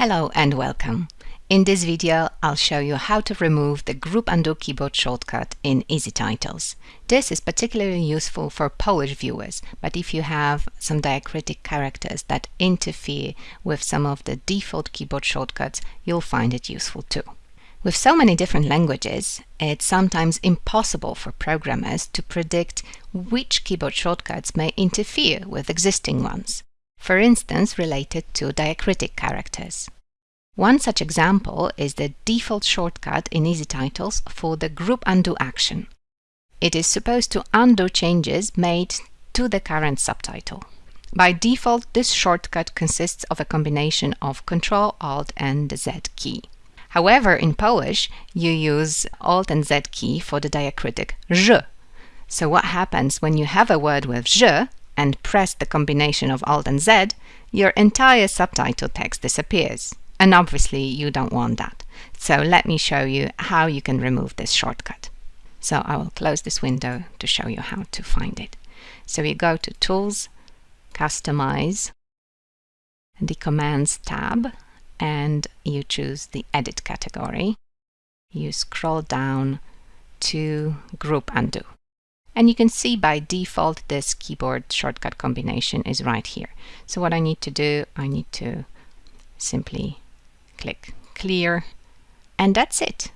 Hello and welcome. In this video, I'll show you how to remove the Group Undo keyboard shortcut in EZTitles. This is particularly useful for Polish viewers, but if you have some diacritic characters that interfere with some of the default keyboard shortcuts, you'll find it useful too. With so many different languages, it's sometimes impossible for programmers to predict which keyboard shortcuts may interfere with existing ones for instance related to diacritic characters. One such example is the default shortcut in EZTitles for the group undo action. It is supposed to undo changes made to the current subtitle. By default, this shortcut consists of a combination of Ctrl, Alt and Z key. However, in Polish, you use Alt and Z key for the diacritic ż. So what happens when you have a word with ż and press the combination of Alt and Z, your entire subtitle text disappears. And obviously you don't want that. So let me show you how you can remove this shortcut. So I will close this window to show you how to find it. So you go to Tools, Customize, the Commands tab, and you choose the Edit category. You scroll down to Group Undo. And you can see by default this keyboard shortcut combination is right here. So what I need to do, I need to simply click clear and that's it.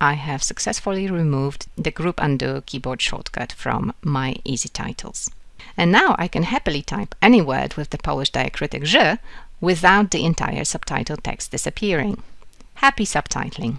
I have successfully removed the group undo keyboard shortcut from my EZTitles. And now I can happily type any word with the Polish diacritic ż without the entire subtitle text disappearing. Happy subtitling!